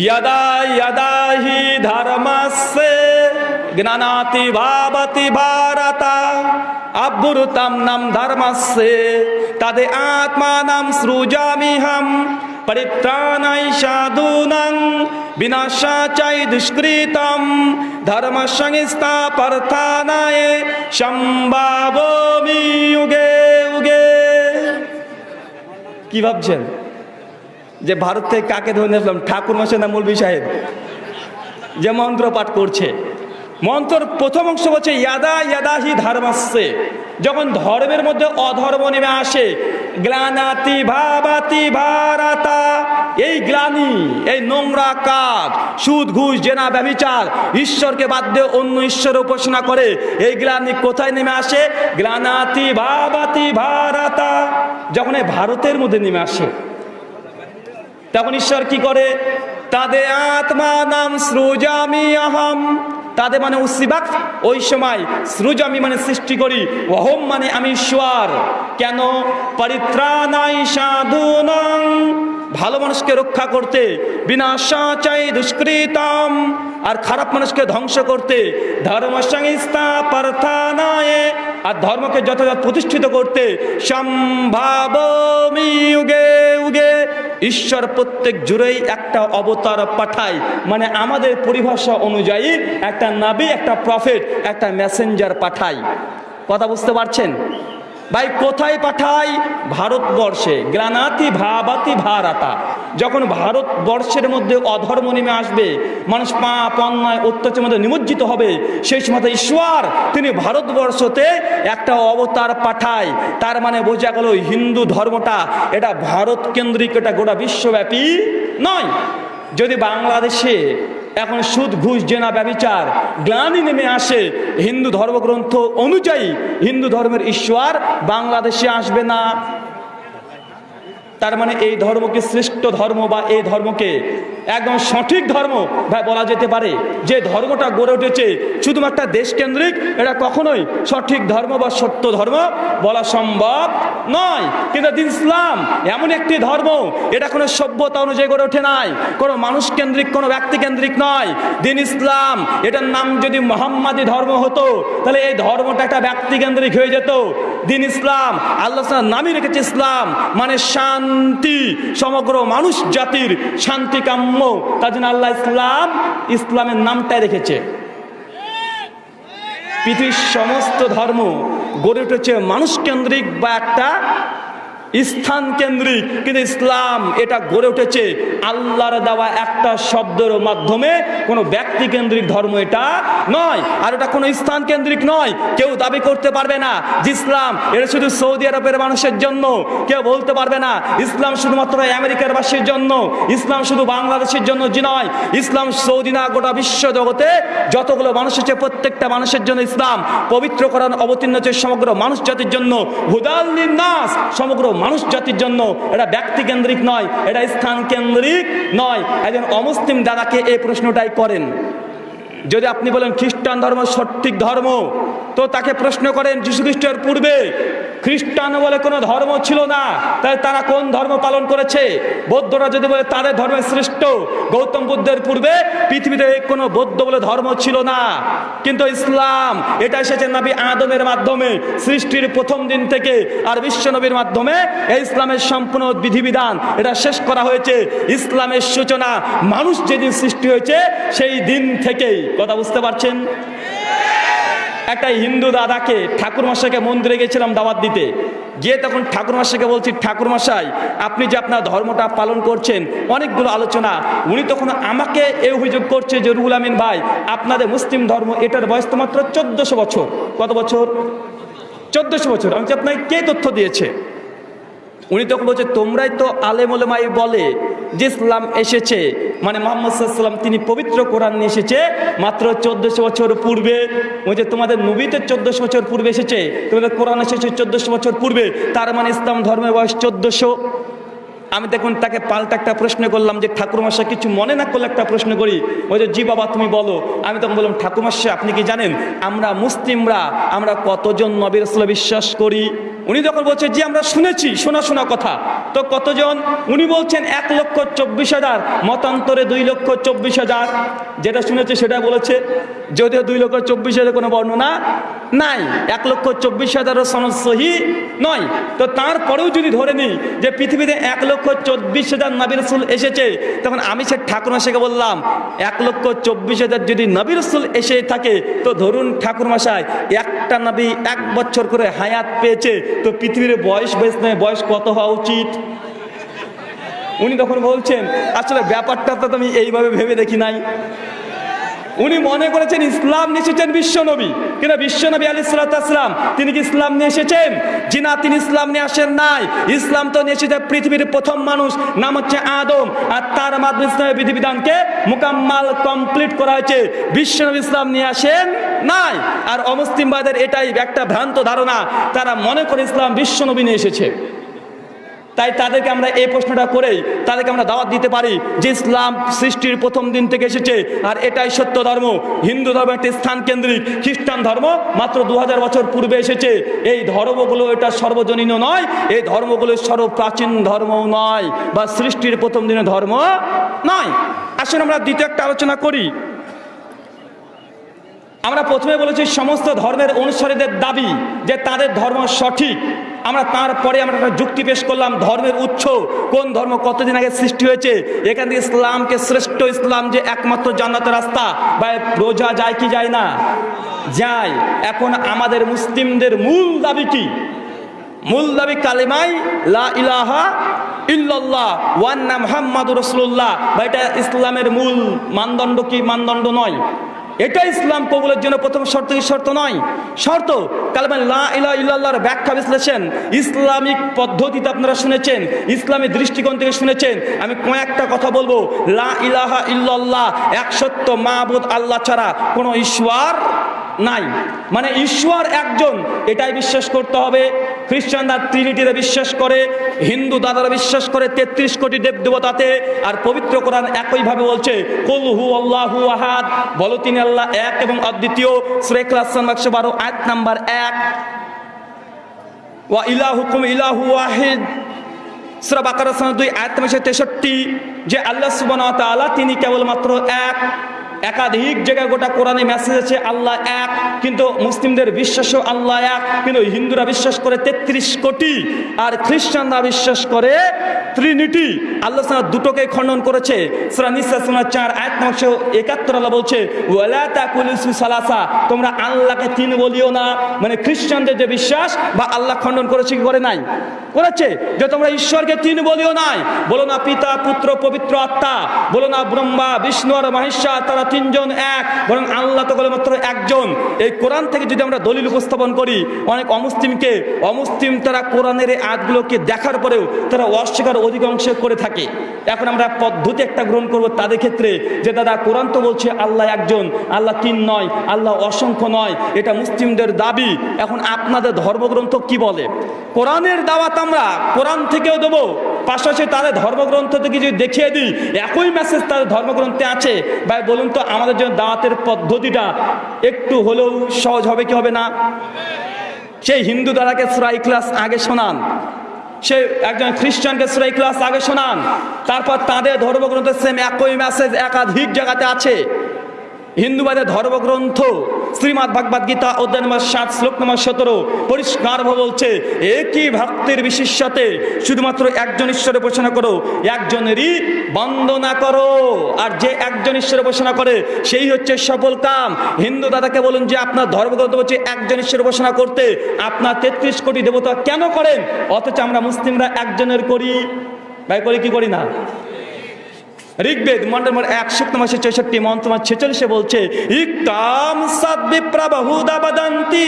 यदा यदा हि धर्मस्य ज्ञानाति भावति भारत अभ्युतं नं धर्मस्य तद् आत्मानं सृजाम्यहं परित्राणाय साधूनां विनाशा च दुष्कृतं धर्मसंस्थापर्थानाय সম্ভাবমি युगे युगे কি ভাবছেন যে ভারত থেকে কাকে ধরে নিয়ে আসলাম? ঠাকুর মাসে না মৌলবী সাহেব? যে মন্ত্র পাঠ করছে। মন্ত্রর প্রথম অংশ বলছে, ইয়াদা ইয়াদাহি ধর্মাসে যখন ধর্মের মধ্যে অধর্ম নেমে আসে, গ্লানাতি ভাবাতি ভারাতা। এই গ্লানি, এই নোংরা কাজ, সুদ, ঘুষ, জেনা ব্যবিচার ঈশ্বরকে বাদ দিয়ে অন্য ঈশ্বর উপাসনা করে, এই গ্লানি কোথায় নেমে আসে? গ্লানাতি ভাবাতি ভারাতা। যখন এই ভারতের মধ্যে নেমে আসে তখন ঈশ্বর কি করে? তাদের আত্মা নাম সৃজামি আহম। তাদের মানে উসিবাক। ওই সময় সৃজামি মানে সৃষ্টি করি। অহম মানে আমি ঈশ্বর। কেন? পরিত্রাণাই সাধুনং। ভালো মানুষকে রক্ষা করতে বিনাশা চাই দুষ্কৃতম, আর খারাপ মানুষকে ধ্বংস করতে ধর্ম সংস্থা প্রার্থনায়, আর ধর্মকে যথাযথ প্রতিষ্ঠিত করতে সম্ভাবমি উগে উগে। ঈশ্বর প্রত্যেক জুড়েই একটা অবতার পাঠায় মানে আমাদের পরিভাষা অনুযায়ী একটা নাবি, একটা প্রফেট, একটা মেসেঞ্জার পাঠায়। কথা বুঝতে পারছেন? ভাই, কোথায় পাঠাই? ভারতবর্ষে। গ্রানাতি ভাবাতি ভারাতা। যখন ভারতবর্ষের মধ্যে অধর্ম নেমে আসবে, মানুষ পাপ, অন্যায়, অত্যাচারের মধ্যে নিমজ্জিত হবে, সেই সময় ঈশ্বর তিনি ভারতবর্ষতে একটা অবতার পাঠায়। তার মানে বোঝা গেল হিন্দু ধর্মটা এটা ভারত কেন্দ্রিক, এটা গোটা বিশ্বব্যাপী নয়। যদি বাংলাদেশে এখন সুদ, ঘুষ, জেনা, ব্যবিচার গ্লানি নেমে আসে। হিন্দু ধর্মগ্রন্থ অনুযায়ী হিন্দু ধর্মের ঈশ্বর বাংলাদেশে আসবে না। তার মানে এই ধর্মকে শ্রেষ্ঠ ধর্ম বা এই ধর্মকে একদম সঠিক ধর্ম ভাই বলা যেতে পারে। যে ধর্মটা গড়ে উঠেছে শুধুমাত্র দেশকেন্দ্রিক, এটা কখনোই সঠিক ধর্ম বা সত্য ধর্ম বলা সম্ভব নয়। কিন্তু দিন ইসলাম এমন একটি ধর্ম, এটা কোনো সভ্যতা অনুযায়ী গড়ে ওঠে নাই, কোনো মানুষ কেন্দ্রিক কোনো ব্যক্তি কেন্দ্রিক নয়। দিন ইসলাম, এটার নাম যদি মোহাম্মদী ধর্ম হতো, তাহলে এই ধর্মটা একটা ব্যক্তি কেন্দ্রিক হয়ে যেত। দিন ইসলাম, আল্লাহ নামই রেখেছে ইসলাম মানে শান্তি, সমগ্র মানুষ জাতির শান্তি কাম্য। তার জন্য আল্লাহ ইসলাম, ইসলামের নামটাই রেখেছে। পৃথিবীর সমস্ত ধর্ম গড়ে উঠেছে মানুষ কেন্দ্রিক বা একটা স্থান কেন্দ্রিক, কিন্তু ইসলাম এটা গড়ে উঠেছে আল্লাহর দেওয়া একটা শব্দের মাধ্যমে। কোনো ব্যক্তি কেন্দ্রিক ধর্ম এটা নয়, আর এটা কোনো স্থান কেন্দ্রিক নয়। কেউ দাবি করতে পারবে না যে ইসলাম এটা শুধু সৌদি আরবের মানুষের জন্য, কেউ বলতে পারবে না ইসলাম শুধুমাত্র আমেরিকার বাসীর জন্য, ইসলাম শুধু বাংলাদেশের জন্য যে নয়। ইসলাম সৌদি না, গোটা বিশ্ব জগতে যতগুলো মানুষ আছে, প্রত্যেকটা মানুষের জন্য ইসলাম। পবিত্র পবিত্রকরণ অবতীর্ণ হচ্ছে সমগ্র মানুষ জাতির জন্য। হুদাল নাস সমগ্র মানুষ জাতির জন্য এটা ব্যক্তি কেন্দ্রিক নয়, এটা স্থান কেন্দ্রিক নয়। একজন অমুসলিম দাদাকে এই প্রশ্নটাই করেন। যদি আপনি বলেন খ্রিস্টান ধর্ম সঠিক ধর্ম, তো তাকে প্রশ্ন করেন, যীশু খ্রিস্টের পূর্বে খ্রিস্টান বলে কোনো ধর্ম ছিল না? তাই তারা কোন ধর্ম পালন করেছে? বৌদ্ধরা যদি বলে, তাদের ধর্মের শ্রেষ্ঠ, গৌতম বুদ্ধের পূর্বে পৃথিবীতে কোনো বৌদ্ধ বলে ধর্ম ছিল না। কিন্তু ইসলাম এটা এসেছে নবী আদমের মাধ্যমে, সৃষ্টির প্রথম দিন থেকে আর বিশ্ব নবীর মাধ্যমে। এই ইসলামের সম্পূর্ণ বিধিবিধান এটা শেষ করা হয়েছে। ইসলামের সূচনা মানুষ যেদিন সৃষ্টি হয়েছে, সেই দিন থেকেই। কথা বুঝতে পারছেন? একটা হিন্দু দাদাকে ঠাকুর মশাইকে মন্দিরে গেছিলাম দাওয়াত দিতে। গিয়ে তখন ঠাকুর মশাইকে বলছি, ঠাকুর মশাই, আপনি যে আপনার ধর্মটা পালন করছেন, অনেকগুলো আলোচনা। উনি তখন আমাকে এ অভিযোগ করছে যে, রুহুল আমিন ভাই, আপনাদের মুসলিম ধর্ম, এটার বয়স তো মাত্র চোদ্দশো বছর। কত বছর? চোদ্দশো বছর। আমি আপনাকে কে তথ্য দিয়েছে? উনি তখন বলছে, তোমরাই তো আলেমুলেমাই বলে যে ইসলাম এসেছে। মানে মোহাম্মদ সাল্লাম তিনি পবিত্র কোরআন নিয়ে এসেছে মাত্র চোদ্দশো বছর পূর্বে। ওই যে তোমাদের নবীতে চোদ্দশো বছর পূর্বে এসেছে, তোমাদের কোরআন এসেছে চোদ্দশো বছর পূর্বে। তার মানে ইসলাম ধর্মের বয়স চোদ্দশো। আমি দেখুন, তাকে পাল্টা একটা প্রশ্ন করলাম যে ঠাকুরমাশা কিছু মনে না করলে একটা প্রশ্ন করি? ওই যে, জি বাবা, তুমি বলো। আমি তখন বললাম ঠাকুরমাশা আপনি কি জানেন, আমরা মুসলিমরা, আমরা কতজন নবীর রসুল বিশ্বাস করি? উনি যখন বলছে যে আমরা শুনেছি, শোনা শোনা কথা। তো কতজন? উনি বলছেন, এক লক্ষ চব্বিশ হাজার, মতান্তরে দুই লক্ষ চব্বিশ হাজার। যেটা শুনেছে, সেটা বলেছে, যদিও দুই লক্ষ চব্বিশ হাজার কোনো বর্ণনা নাই। এক লক্ষ চব্বিশ হাজারও সনদ সহি নয়। তো তারপরেও যদি ধরে নিই যে, পৃথিবীতে এক লক্ষ চব্বিশ হাজার নবী রসুল এসেছে। তখন আমি সে ঠাকুরমা মাসাকে বললাম, এক লক্ষ চব্বিশ হাজার যদি নবী রসুল এসে থাকে, তো ধরুন ঠাকুর মশাই একটা নবী এক বছর করে হায়াত পেয়েছে, তো পৃথিবীর বয়স বেশ নয়, বয়স কত হওয়া উচিত? উনি তখন বলছেন, আসলে ব্যাপারটা তো আমি এইভাবে ভেবে দেখি নাই। উনি মনে করেছেন ইসলাম নিয়ে এসেছেন বিশ্বনবী। কিন্তু বিশ্বনবী আলী সালাতাম তিনি কি ইসলাম নিয়ে এসেছেন? জি না তিনি ইসলাম নিয়ে আসেন নাই, ইসলাম তো নিয়ে এসেছে পৃথিবীর প্রথম মানুষ, নাম হচ্ছে আদম, আর তার মাধ্যমে ইসলামের বিধিবিধানকে মোকাম্মাল কমপ্লিট করা হয়েছে। বিশ্বনবী ইসলাম নিয়ে আসেন নাই, আর অমুসলিমবাদের এটাই একটা ভ্রান্ত ধারণা, তারা মনে করে ইসলাম বিশ্বনবী নিয়ে এসেছে। তাই তাদেরকে আমরা এই প্রশ্নটা করেই তাদেরকে আমরা দাওয়াত দিতে পারি যে ইসলাম সৃষ্টির প্রথম দিন থেকে এসেছে। আর এটাই সত্য ধর্ম। হিন্দু ধর্ম একটি স্থান কেন্দ্রিক। খ্রিস্টান ধর্ম মাত্র দু হাজার বছর পূর্বে এসেছে। এই ধর্মগুলো এটা সর্বজনীন নয়। এই ধর্মগুলো সর্বপ্রাচীন ধর্মও নয় বা সৃষ্টির প্রথম দিনের ধর্ম নয়। আসলে আমরা দ্বিতীয় একটা আলোচনা করি। আমরা প্রথমে বলেছি সমস্ত ধর্মের অনুসারীদের দাবি যে তাদের ধর্ম সঠিক। আমরা তারপরে আমরা একটা যুক্তি পেশ করলাম ধর্মের উৎস, কোন ধর্ম কতদিন আগে সৃষ্টি হয়েছে। এখান থেকে ইসলামকে শ্রেষ্ঠ ইসলাম যে একমাত্র জান্নাতের রাস্তা, বা রোজা যায় কি যায় না? যায়। এখন আমাদের মুসলিমদের মূল দাবি কি? মূল দাবি কালিমাই লা ইলাহা ইল্লাল্লাহ ওয়ান্না মুহাম্মাদুর রাসূলুল্লাহ। বা এটা ইসলামের মূল মানদণ্ড কি? মানদণ্ড নয়। এটা ইসলাম কবুলের জন্য প্রথম শর্ত কি শর্ত নয়। শর্ত, কালেমা লা ব্যাখ্যা বিশ্লেষণ। ইসলামিক পদ্ধতিতে আপনারা শুনেছেন, ইসলামী দৃষ্টিকোণ থেকে শুনেছেন। আমি কয়েকটা কথা বলব। লা ইলাহা ইল্লাল্লাহ এক সত্য মাহবুদ আল্লাহ ছাড়া কোনো ঈশ্বর নাই। মানে ঈশ্বর একজন, এটাই বিশ্বাস করতে হবে। খ্রিস্টানরা ট্রিনিটিতে বিশ্বাস করে, হিন্দু দাদারা বিশ্বাস করে, তেত্রিশ কোটি দেব দেবতাতে আর পবিত্র কোরআন একইভাবে বলছে, কুল হু আল্লাহু আহাদ বলো তিনি আল্লাহ এক এবং অদ্বিতীয় সুরে রাসান একশো বারো আট নাম্বার এক। ওয়া ইলাহুকুম ইলাহু ওয়াহিদ। সুরা বাকার দুই, আয়াত তেষট্টি, যে আল্লাহ সুবান তিনি কেবলমাত্র এক। একাধিক জায়গায় গোটা কোরআনে মেসেজ আছে, আল্লাহ এক, কিন্তু মুসলিমদের বিশ্বাসও আল্লাহ এক, কিন্তু হিন্দুরা বিশ্বাস করে তেত্রিশ কোটি আর খ্রিস্টানরা বিশ্বাস করে ত্রিনিটি। আল্লাহ সাল্লাহ দুটোকে খণ্ডন করেছে। চার এক নকশো একাত্তর আল্লাহ বলছে সালাসা তোমরা আল্লাহকে তিন বলিও না। মানে খ্রিস্টানদের যে বিশ্বাস, বা আল্লাহ খণ্ডন করেছে কি করে নাই? করেছে। যে তোমরা ঈশ্বরকে তিন বলিও নাই। বলো না পিতা, পুত্র, পবিত্র আত্মা। বলো না ব্রহ্মা, বিষ্ণু আর মহেশ্বর, তারা তিনজন এক, বরং আল্লাহ তো মাত্র একজন। এই কোরআন থেকে যদি আমরা দলিল উপস্থাপন করি, অনেক অমুসলিমকে, অমুসলিম তারা কোরআনের এই আয়াতগুলোকে দেখার পরেও তারা অস্বীকার অধিকাংশ করে থাকে। এখন আমরা পদ্ধতি একটা গ্রহণ করব তাদের ক্ষেত্রে যে, দাদা, কোরআন তো বলছে আল্লাহ একজন, আল্লাহ তিন নয়, আল্লাহ অসংখ্য নয়, এটা মুসলিমদের দাবি। এখন আপনাদের ধর্মগ্রন্থ কি বলে? কোরআনের দাওয়াত আমরা কোরআন থেকেও দেবো, পাশাপাশি তাদের ধর্মগ্রন্থ থেকে যদি দেখিয়ে দিই, একই মেসেজ তাদের ধর্মগ্রন্থে আছে। ভাই, বলুন তো আমাদের জন্য দাওয়াতের পদ্ধতিটা একটু হলেও সহজ হবে কি হবে না? সেই হিন্দু দাদাকে সুরাই ক্লাস আগে শোনান। সে একজন খ্রিস্টানকে সুরাই ক্লাস আগে শোনান। তারপর তাদের ধর্মগ্রন্থের সেম একই মেসেজ একাধিক জায়গাতে আছে। হিন্দুবাদের ধর্মগ্রন্থ শ্রীমৎ ভাগবত গীতা অধ্যায় নম্বর সাত, শ্লোক নম্বর সতেরো পরিষ্কারভাবে বলছে, একই ভক্তের বিশেষতে শুধুমাত্র একজন ঈশ্বরে উপাসনা করো, একজনেরই বন্দনা করো। আর যে একজন ঈশ্বরে উপাসনা করে, সেই হচ্ছে সফল কাম। হিন্দু দাদাকে বলুন যে, আপনার ধর্মগ্রন্থ বলছে, একজন ঈশ্বরে উপাসনা করতে আপনার তেত্রিশ কোটি দেবতা কেন করেন? অথচ আমরা মুসলিমরা একজনের করি। ভাই, করি কি করি না? ঋগ্বেদ, মন্ডল নম্বর এক শুক্ত মাসে চৌষট্টি মন্ত্র মাস ছেচল্লিশে বলছে ইকাম সাদ্বিপ্রাবাহুদাবাদান্তি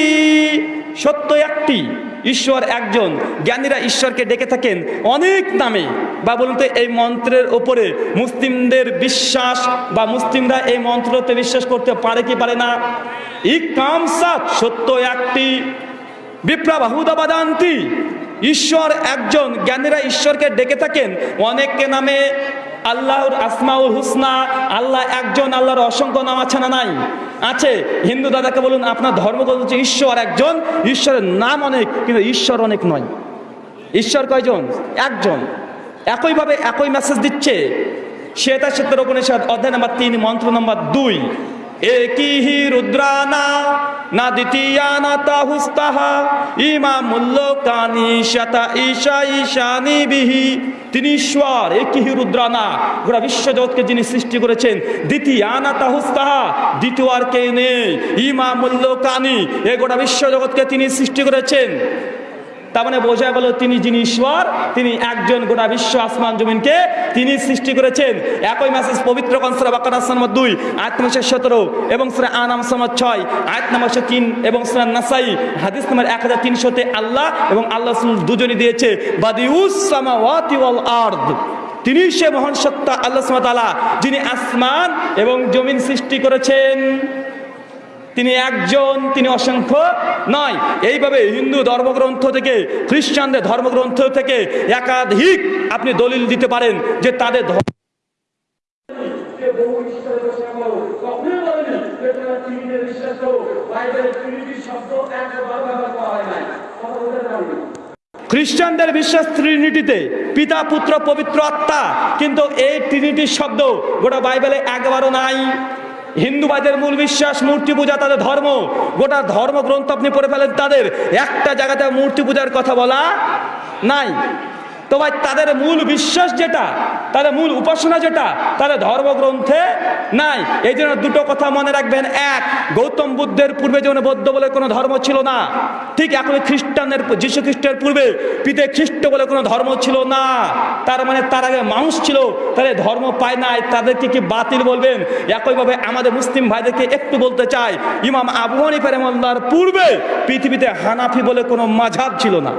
সত্য একটি, ঈশ্বর একজন, জ্ঞানীরা ঈশ্বরকে ডেকে থাকেন অনেক নামে। বা বলুন তো এই মন্ত্রের ওপরে মুসলিমদের বিশ্বাস, বা মুসলিমরা এই মন্ত্রতে বিশ্বাস করতে পারে কি পারে না? ইকাম সাত সত্য একটি। বিপ্রাবাহুদাবাদান্তি ঈশ্বর একজন, জ্ঞানীরা ঈশ্বরকে ডেকে থাকেন অনেককে নামে। আল্লাহর আসমাউল হুসনা, আল্লাহ একজন, আল্লাহর অসংখ্য নাম আছে না নাই? আছে। হিন্দু দাদাকে বলুন, আপনার ধর্মগ্রন্থ হচ্ছে ঈশ্বর একজন, ঈশ্বরের নাম অনেক, কিন্তু ঈশ্বর অনেক নয়। ঈশ্বর কয়জন? একজন। একইভাবে একই মেসেজ দিচ্ছে। শ্বেতা সত্যের উপনিষদ, অধ্যায় নম্বর তিন, মন্ত্র নম্বর দুই। একই রুদ্রানা? না দ্বিতীয়া না তাহুস্তাহা ইমা মূল্য কানি শতা ঈশা ঈশানি বিহি তিনি ঈশ্বর, একই হি রুদ্রানা। গোটা বিশ্বজগৎকে যিনি সৃষ্টি করেছেন দ্বিতীয়া না তাহুস্তাহা দ্বিতীয় আর কে নেই। ইমা মূল্য কানি এ গোটা বিশ্বজগৎকে তিনি সৃষ্টি করেছেন। তার মানে বোঝা গেল তিনি যিনি ঈশ্বর, তিনি একজন গোটা বিশ্ব আসমান জমিনকে তিনি সৃষ্টি করেছেন। একই মেসেজ পবিত্র কনসরা বাকার নম্বর দুই, আয়াত নম্বর সতেরো এবং সুরা আনাম নম্বর ছয়, আয়াত নম্বর তিন এবং সুরা নাসাই, হাদিস নম্বর এক হাজার তিনশোতে আল্লাহ এবং আল্লাহ দুজনই দিয়েছে আরদ। তিনি সে মহান সত্তা, আল্লাহ তাআলা, যিনি আসমান এবং জমিন সৃষ্টি করেছেন। তিনি একজন, তিনি অসংখ্য নয়। এইভাবে হিন্দু ধর্মগ্রন্থ থেকে, খ্রিস্টানদের ধর্মগ্রন্থ থেকে একাধিক আপনি দলিল দিতে পারেন যে তাদের ধর্ম খ্রিস্টানদের বিশ্বাস ট্রিনিটিতে পিতা, পুত্র, পবিত্র আত্মা, কিন্তু এই ট্রিনিটির শব্দ গোটা বাইবেলে একবারও নাই। হিন্দুবাদের মূল বিশ্বাস মূর্তি পূজা তাদের ধর্ম। গোটা ধর্মগ্রন্থ আপনি পড়ে ফেলেন তাদের। একটা জায়গাতে মূর্তি পূজার কথা বলা নাই। তো ভাই তাদের মূল বিশ্বাস যেটা, তাদের মূল উপাসনা যেটা, তাদের ধর্মগ্রন্থে নাই। এই জন্য দুটো কথা মনে রাখবেন। এক, গৌতম বুদ্ধের পূর্বে যেমন বৌদ্ধ বলে কোনো ধর্ম ছিল না, ঠিক এখন খ্রিস্টানের যীশু খ্রিস্টের পূর্বে পিতে খ্রিস্ট বলে কোনো ধর্ম ছিল না। তার মানে তার আগে মানুষ ছিল তাদের ধর্ম পায় নাই। তাদেরকে কি বাতিল বলবেন? একইভাবে আমাদের মুসলিম ভাইদেরকে একটু বলতে চাই, ইমাম আবু রহমাল্লাহর পূর্বে পৃথিবীতে হানাফি বলে কোনো মাঝাব ছিল না।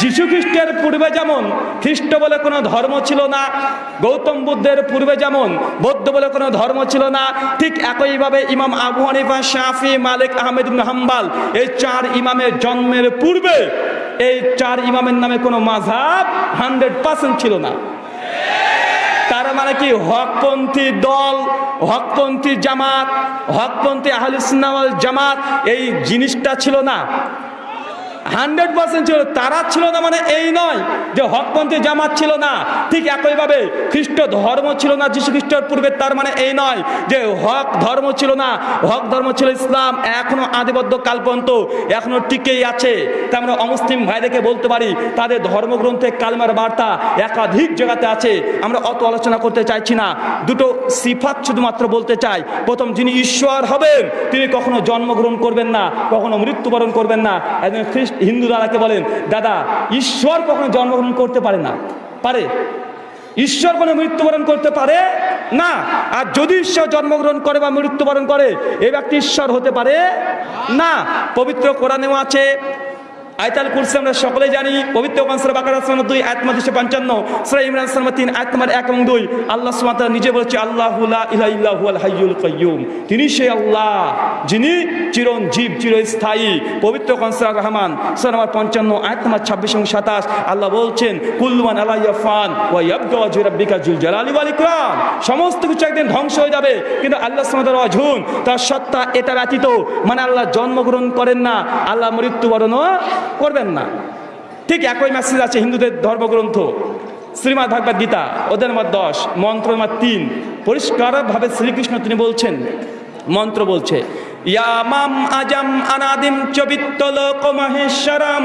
যীশু খ্রিস্টের পূর্বে যেমন, খ্রিস্ট বলে কোনো ধর্ম ছিল না, গৌতম বুদ্ধের পূর্বে যেমন, বৌদ্ধ বলে কোনো ধর্ম ছিল না, ঠিক একইভাবে ইমাম আবু হানিফা, শাফি, মালিক আহমেদ হাম্বাল, এই চার ইমামের জন্মের পূর্বে, এই চার ইমামের নামে কোনো মাঝাব হান্ড্রেড পার্সেন্ট ছিল না। তার মানে কি? হকপন্থী দল, হকপন্থী জামাত, হকপন্থী আহলিসনাওয়াল জামাত, এই জিনিসটা ছিল না। হান্ড্রেড পার্সেন্ট ছিল, তারা ছিল না মানে এই নয় যে হকপন্থী জামাত ছিল না। ঠিক একইভাবে খ্রিস্ট ধর্ম ছিল না যীশু খ্রিস্টের পূর্বে তার মানে এই নয় যে হক ধর্ম ছিল না। হক ধর্ম ছিল ইসলাম, এখনও আদিবদ্ধ কালপন্ত এখনও টিকেই আছে। তা আমরা অমুসলিম ভাইদেরকে বলতে পারি, তাদের ধর্মগ্রন্থে কালমার বার্তা একাধিক জায়গাতে আছে। আমরা অত আলোচনা করতে চাইছি না। দুটো সিফাত শুধুমাত্র বলতে চাই। প্রথম, যিনি ঈশ্বর হবেন, তিনি কখনো জন্মগ্রহণ করবেন না, কখনো মৃত্যুবরণ করবেন না। একজন খ্রিস্ট হিন্দু দাদাকে বলেন, দাদা, ঈশ্বর কখনো জন্মগ্রহণ করতে পারে না। পারে। ঈশ্বর কোনো মৃত্যুবরণ করতে পারে না। আর যদি ঈশ্বর জন্মগ্রহণ করে বা মৃত্যুবরণ করে, এ ব্যক্তি ঈশ্বর হতে পারে না। পবিত্র কোরআনেও আছে আয়তাল কুরসি আমরা সকলে জানি, পবিত্র কনসর বাকার আসমান দুই আত্মা দুশো পঞ্চান্ন, সুরা ইমরান সালমা তিন, আয়াত নম্বর এক এবং দুই। আল্লাহ সুমাতা নিজে বলছে, আল্লাহ আল হাইয়ুল কাইয়ুম তিনি সেই আল্লাহ, যিনি চিরঞ্জীব, চিরস্থায়ী, পবিত্র কনসর রহমান, সুরা আমার পঞ্চান্ন নম্বর ছাব্বিশ এবং সাতাশ। আল্লাহ বলছেন কুল্লুমান আল্লাহ ইয়াফান ওয়া ইয়াবকা ওয়াজহু রাব্বিকা জুল জালালি ওয়াল ইকরাম। সমস্ত কিছু একদিন ধ্বংস হয়ে যাবে, কিন্তু আল্লাহ সুমাতার অঝুন। তার সত্তা এটা ব্যতীত মানে আল্লাহ জন্মগ্রহণ করেন না, আল্লাহ মৃত্যুবরণও করবেন না। ঠিক একই মেসেজ আছে হিন্দুদের ধর্মগ্রন্থ। শ্রীমদ ভাগবত গীতা ওদের নম্বর দশ, মন্ত্র নম্বর তিন। পরিষ্কারভাবে শ্রীকৃষ্ণ তিনি বলছেন, মন্ত্র বলছে, ইয়ামাম আজাম আনাদিম চবিত্ত লোক মহেশ্বরম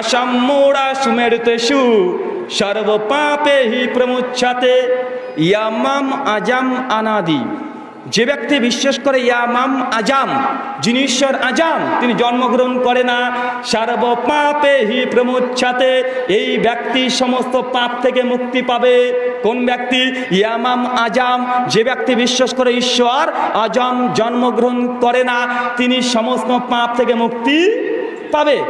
আসাম মোড়া সুমেরতেষু সর্ব পাপে হি প্রমুচ্ছাতে, ইয়ামাম আজাম আনাদি। যে ব্যক্তি বিশ্বাস করে ইয়ামাম আজাম যিনি ঈশ্বর আজাম, তিনি জন্মগ্রহণ করে না। সর্ব পাপে হি প্রমুচ্ছাতে এই ব্যক্তি সমস্ত পাপ থেকে মুক্তি পাবে। কোন ব্যক্তি? ইয়ামাম আজাম যে ব্যক্তি বিশ্বাস করে ঈশ্বর আজম জন্মগ্রহণ করে না, তিনি সমস্ত পাপ থেকে মুক্তি পাবে।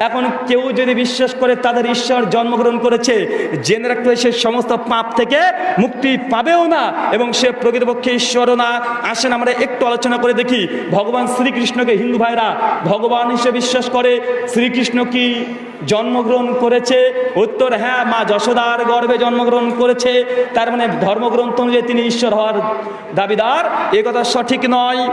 এখন কেউ যদি বিশ্বাস করে তাদের ঈশ্বর জন্মগ্রহণ করেছে, জেনে রাখতে সে সমস্ত পাপ থেকে মুক্তি পাবেও না এবং সে প্রকৃতপক্ষে ঈশ্বরও না। আসেন আমরা একটু আলোচনা করে দেখি, ভগবান শ্রীকৃষ্ণকে হিন্দু ভাইরা ভগবান হিসেবে বিশ্বাস করে শ্রীকৃষ্ণ কি জন্মগ্রহণ করেছে? উত্তর হ্যাঁ মা যশোদার গর্ভে জন্মগ্রহণ করেছে। তার মানে ধর্মগ্রন্থ অনুযায়ী তিনি ঈশ্বর হওয়ার দাবিদার। এ কথা সঠিক নয়।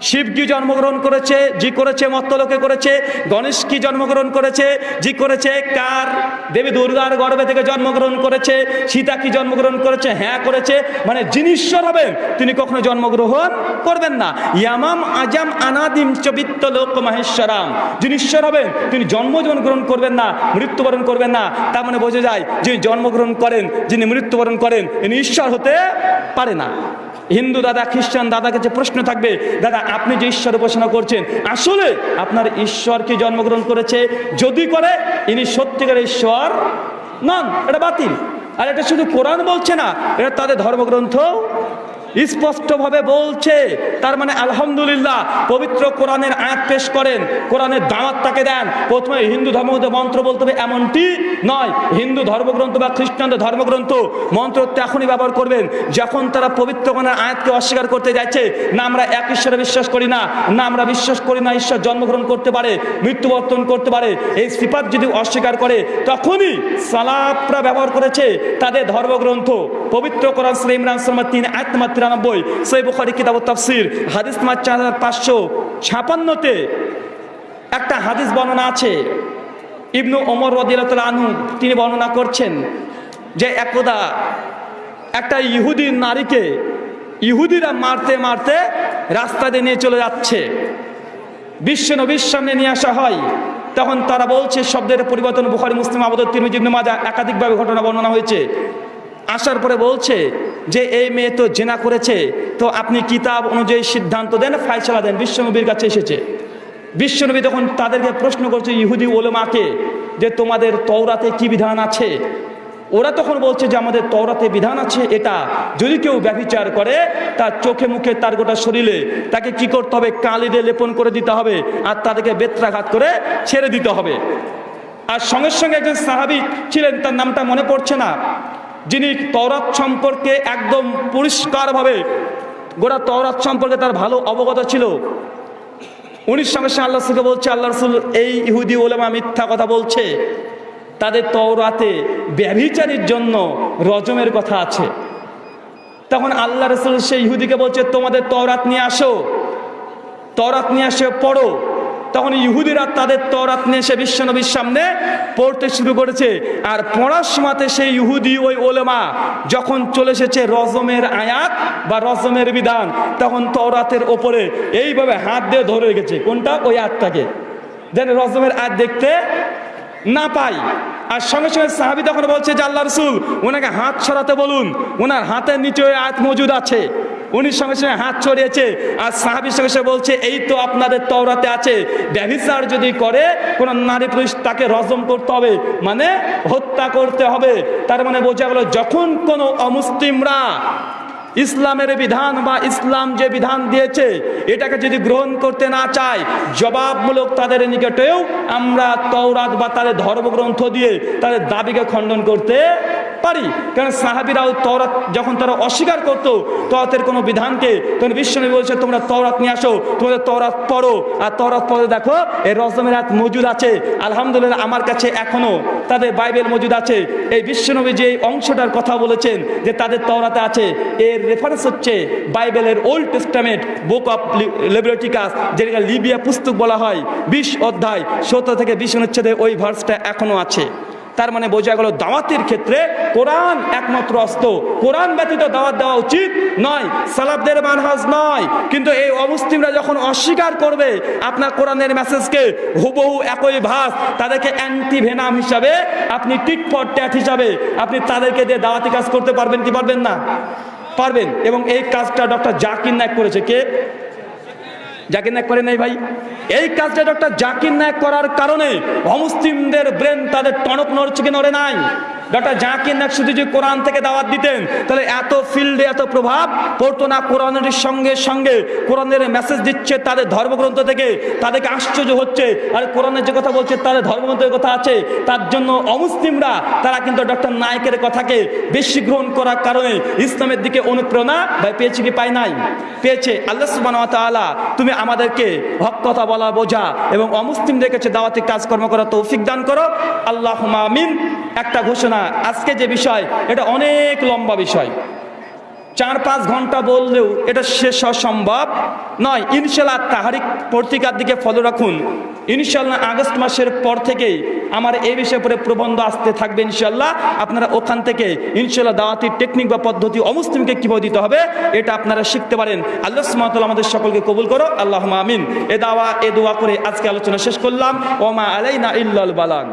শিব কি জন্মগ্রহণ করেছে, জি করেছে, মত্তলোকে করেছে, গণেশ কি জন্মগ্রহণ করেছে, জি করেছে, কার? দেবী দুর্গার গর্ভে থেকে জন্মগ্রহণ করেছে, সীতা কি জন্মগ্রহণ করেছে হ্যাঁ করেছে মানে যিনি ঈশ্বর হবেন, তিনি কখনো জন্মগ্রহণ করবেন না। ইয়ামাম আজাম আনাদিম চবিত্ত লোক মাহেশ্বরাম। যিনি ঈশ্বর হবেন, তিনি জন্মগ্রহণ গ্রহণ করবেন না, মৃত্যুবরণ করবেন না। তার মানে বোঝা যায়, যিনি জন্মগ্রহণ করেন, যিনি মৃত্যুবরণ করেন, তিনি ঈশ্বর হতে পারে না। হিন্দু দাদা, খ্রিস্টান দাদা কাছে প্রশ্ন থাকবে, দাদা, আপনি যে ঈশ্বর উপাসনা করছেন, আসলে আপনার ঈশ্বর কি জন্মগ্রহণ করেছে? যদি করে, ইনি সত্যিকার ঈশ্বর নন, এটা বাতিল। আর এটা শুধু কোরআন বলছে না, এটা তাদের ধর্মগ্রন্থ স্পষ্টভাবে বলছে, তার মানে আলহামদুলিল্লাহ, পবিত্র কোরআনের আয়াত পেশ করেন, কোরআনের দাওয়াত তাকে দেন। প্রথমে হিন্দু ধর্মগ্রন্থ মন্ত্র বলতে হবে, এমনটি নয়। হিন্দু ধর্মগ্রন্থ বা খ্রিস্টানদের ধর্মগ্রন্থ মন্ত্র তখনই ব্যবহার করবেন। যখন তারা পবিত্র কোরআনের আয়াতকে অস্বীকার করতে যাচ্ছে, না আমরা এক ঈশ্বরে বিশ্বাস করি না না আমরা বিশ্বাস করি না ঈশ্বর জন্মগ্রহণ করতে পারে, মৃত্যুবর্তন করতে পারে, এই সিফাত যদি অস্বীকার করে, তখনই সালাপরা ব্যবহার করেছে তাদের ধর্মগ্রন্থ। পবিত্র কোরআন শ্রী ইমরান শর্মা তিন, আয়াত নম্বর তিরানব্বই, সই বুখারি কিতাব তাফসির, হাদিস নম্বর চার হাজার পাঁচশো ছাপান্নতে একটা হাদিস বর্ণনা আছে। ইবনু ওমর রদিয়াল আনহু, তিনি বর্ণনা করছেন যে একদা একটা ইহুদি নারীকে ইহুদিরা মারতে মারতে রাস্তা দিয়ে নিয়ে চলে যাচ্ছে। বিশ্ব নবীর সামনে নিয়ে আসা হয়। তখন তারা বলছে, শব্দের পরিবর্তন বুখারি, মুসলিম আবদত তিরমিজি, ইবনে মাজা একাধিকভাবে ঘটনা বর্ণনা হয়েছে। আসার পরে বলছে যে, এই মেয়ে তো জেনা করেছে। তো আপনি কিতাব অনুযায়ী সিদ্ধান্ত দেন ফাইসলা দেন। বিশ্বনবীর কাছে এসেছে। বিশ্বনবী তখন তাদেরকে প্রশ্ন করছে, ইহুদি ওলেমাকে, যে তোমাদের তওরাতে কি বিধান আছে? ওরা তখন বলছে যে, আমাদের তওরাতে বিধান আছে এটা। যদি কেউ ব্যভিচার করে, তার চোখে মুখে তার গোটা শরীরে তাকে কি করতে হবে? কালি দিয়ে লেপন করে দিতে হবে আর তাদেরকে বেত্রাঘাত করে ছেড়ে দিতে হবে। আর সঙ্গে সঙ্গে একজন সাহাবি ছিলেন, তার নামটা মনে পড়ছে না। যিনি তওরাত সম্পর্কে একদম পরিষ্কারভাবে, গোটা তওরাত সম্পর্কে তার ভালো অবগত ছিল। উনিশ সঙ্গে সঙ্গে আল্লাহ রসুলকে বলছে আল্লাহ রসুল এই ইহুদি ওলেমা মিথ্যা কথা বলছে। তাদের তওরাতে ব্যভিচারীর জন্য রজমের কথা আছে। তখন আল্লাহ রসুল সেই ইহুদিকে বলছে, তোমাদের তওরাত নিয়ে আসো। তওরাত নিয়ে আসে পড়ো। তখন ইহুদিরা তাদের তরাত নিয়ে এসে বিশ্বনবীর সামনে পড়তে শুরু করেছে। আর পড়ার সেই ইহুদি ওই ওলেমা যখন চলে এসেছে রজমের আয়াত বা রজমের বিধান, তখন তরাতের ওপরে এইভাবে হাত দিয়ে ধরে রেখেছে। কোনটা? ওই আয়াতটাকে। যেন রজমের আয়াত দেখতে না পাই। আর সঙ্গে সঙ্গে সাহাবি তখন বলছে যে, আল্লাহ রসুল, ওনাকে হাত ছড়াতে বলুন। ওনার হাতের নিচে ওই আয়াত মজুদ আছে। উনি সঙ্গে সঙ্গে হাত ছড়িয়েছে আর সাহাবির সঙ্গে সঙ্গে বলছে, এই তো আপনাদের তওরাতে আছে। ব্যভিচার যদি করে, কোন নারী পুরুষ তাকে রজম করতে হবে মানে হত্যা করতে হবে। তার মানে বোঝা গেল, যখন কোনো অমুসলিমরা ইসলামের বিধান বা ইসলাম যে বিধান দিয়েছে, এটাকে যদি গ্রহণ করতে না চায়, জবাবমূলক তাদের নিকটেও আমরা তওরাত বা তাদের ধর্মগ্রন্থ দিয়ে তাদের দাবিকে খণ্ডন করতে পারি। কারণ সাহাবিরাও তওরাত যখন তারা অস্বীকার করতো তরাতের কোনো বিধানকে, তখন বিশ্বনবী বলছে, তোমরা তওরাত নিয়ে আসো, তোমাদের তওরাত পড়ো। আর তওরাত পড়ে দেখো, এই রজমের হাত মজুদ আছে। আলহামদুলিল্লাহ, আমার কাছে এখনও তাদের বাইবেল মজুদ আছে। এই বিশ্বনবী যে অংশটার কথা বলেছেন, যে তাদের তওরাতে আছে, এর রেফারেন্স হচ্ছে বাইবেলের Old Testament book of Leviticus যেটাকে লিবিয়া পুস্তক বলা হয়। বিশ অধ্যায় সত্তর থেকে বিশ অনুচ্ছেদে ওই ভার্সটা এখনও আছে। তার মানে বোঝা গেল দাওয়াতের ক্ষেত্রে কোরআন একমাত্র অস্ত্র। কোরআন ব্যতীত দাওয়াত দেওয়া উচিত নয় সালাবদের মানহাজ নয়। কিন্তু এই অমুসলিমরা যখন অস্বীকার করবে আপনার কোরআনের মেসেজকে, হুবহু একই ভাস তাদেরকে অ্যান্টি ভেনাম হিসাবে, আপনি টিট ফর ট্যাট হিসাবে, আপনি তাদেরকে দিয়ে দাওয়াতি কাজ করতে পারবেন কি পারবেন না? পারবেন। এবং এই কাজটা ডক্টর জাকির নায়ক করেছে। কে? জাকির নায়ক করে নাই ভাই? এই কাজটা ডক্টর জাকির নায়ক করার কারণে অমুসলিমদের ব্রেন তাদের টনক নড়ছে কি নড়ে নাই? ডক্টর জাকির নায়ক শুধু যে কোরআন থেকে দাওয়াত দিতেন, তাহলে এত ফিল্ডে এত প্রভাব, পড়তো না কোরআনের সঙ্গে সঙ্গে, কোরআনের মেসেজ দিচ্ছে তাদের ধর্মগ্রন্থ থেকে, তাদেরকে আশ্চর্য হচ্ছে, আর কোরআনের যে কথা বলছে তাদের ধর্মগ্রন্থের কথা আছে, তার জন্য অমুসলিমরা, তারা কিন্তু ডক্টর নায়কের কথাকে বেশি গ্রহণ করার কারণে ইসলামের দিকে অনুপ্রেরণা ভাই পেয়েছে কি পায় নাই? পেয়েছে। আল্লাহ সুবাহ তুমি আমাদেরকে হক কথা বলা বোঝা এবং অমুসলিমদের কাছে দাওয়াতি কাজকর্ম করা তৌফিক দান করো। আল্লাহ আমিন। একটা ঘোষণা আজকে যে বিষয়, এটা অনেক লম্বা বিষয়। চার পাঁচ ঘণ্টা বললেও এটা শেষ হওয়া সম্ভব নয়। ইনশাল্লাহ তাহারিক পত্রিকার দিকে ফলো রাখুন। ইনশাল্লাহ আগস্ট মাসের পর থেকেই আমার এই বিষয়ে পরে প্রবন্ধ আসতে থাকবে ইনশাল্লাহ আপনারা ওখান থেকে ইনশাল্লাহ দাওয়াতির টেকনিক বা পদ্ধতি অমুসলিমকে কীভাবে দিতে হবে, এটা আপনারা শিখতে পারেন। আল্লাহ সুমাতাল আমাদের সকলকে কবুল করো আল্লাহ আমিন। এ দাওয়া, এ দোয়া করে আজকে আলোচনা শেষ করলাম। ওমা আলাইনা ইল্লাল বালান